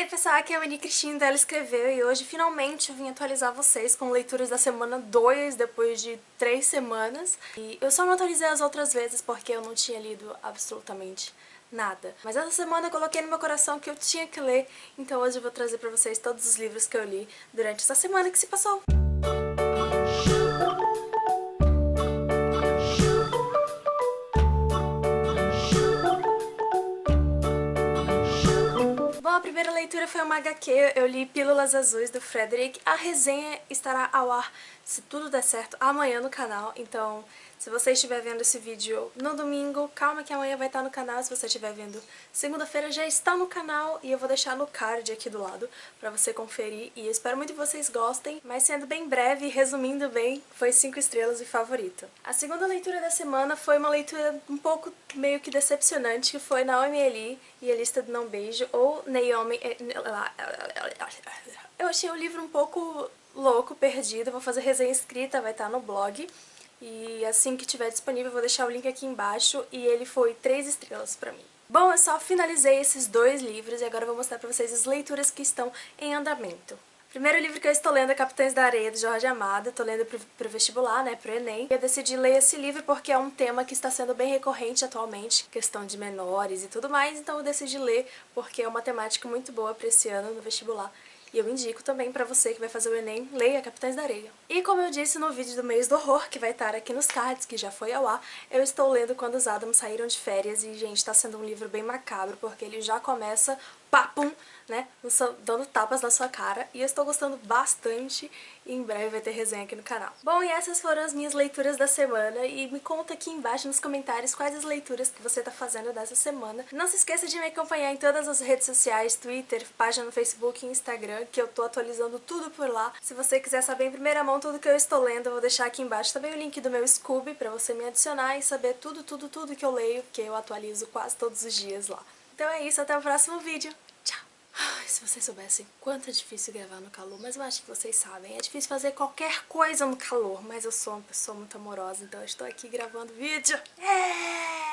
Ei pessoal, aqui é a Mani Cristina, ela escreveu e hoje finalmente eu vim atualizar vocês com leituras da semana 2, depois de 3 semanas. E eu só não atualizei as outras vezes porque eu não tinha lido absolutamente nada. Mas essa semana eu coloquei no meu coração que eu tinha que ler, então hoje eu vou trazer pra vocês todos os livros que eu li durante essa semana que se passou. Primeira leitura foi uma HQ, eu li Pílulas Azuis do Frederick. A resenha estará ao ar, se tudo der certo, amanhã no canal, então se você estiver vendo esse vídeo no domingo, calma que amanhã vai estar no canal. Se você estiver vendo segunda-feira, já está no canal e eu vou deixar no card aqui do lado pra você conferir. E espero muito que vocês gostem, mas sendo bem breve e resumindo bem, foi 5 estrelas e favorito. A segunda leitura da semana foi uma leitura um pouco meio que decepcionante, que foi Naomi Eli e a Lista do Não Beijo, ou Naomi... Eh, eu achei o livro um pouco louco, perdido, vou fazer resenha escrita, vai estar no blog. E assim que tiver disponível vou deixar o link aqui embaixo e ele foi 3 estrelas pra mim. Bom, eu só finalizei esses dois livros e agora eu vou mostrar pra vocês as leituras que estão em andamento. O primeiro livro que eu estou lendo é Capitães da Areia, de Jorge Amado. Estou lendo pro, pro vestibular, né, pro Enem. E eu decidi ler esse livro porque é um tema que está sendo bem recorrente atualmente, questão de menores e tudo mais. Então eu decidi ler porque é uma temática muito boa para esse ano no vestibular. E eu indico também pra você que vai fazer o Enem, leia Capitães da Areia. E como eu disse no vídeo do mês do horror, que vai estar aqui nos cards, que já foi ao ar, eu estou lendo Quando os Adams Saíram de Férias e, gente, tá sendo um livro bem macabro, porque ele já começa papum, né, dando tapas na sua cara, e eu estou gostando bastante e em breve vai ter resenha aqui no canal. Bom, e essas foram as minhas leituras da semana, e me conta aqui embaixo nos comentários quais as leituras que você tá fazendo dessa semana. Não se esqueça de me acompanhar em todas as redes sociais, Twitter, página no Facebook e Instagram, que eu tô atualizando tudo por lá. Se você quiser saber em primeira mão tudo que eu estou lendo, eu vou deixar aqui embaixo também o link do meu Scooby pra você me adicionar e saber tudo, tudo, tudo que eu leio, que eu atualizo quase todos os dias lá. Então é isso, até o próximo vídeo. Ai, se vocês soubessem quanto é difícil gravar no calor, mas eu acho que vocês sabem. É difícil fazer qualquer coisa no calor, mas eu sou uma pessoa muito amorosa, então eu estou aqui gravando vídeo. É!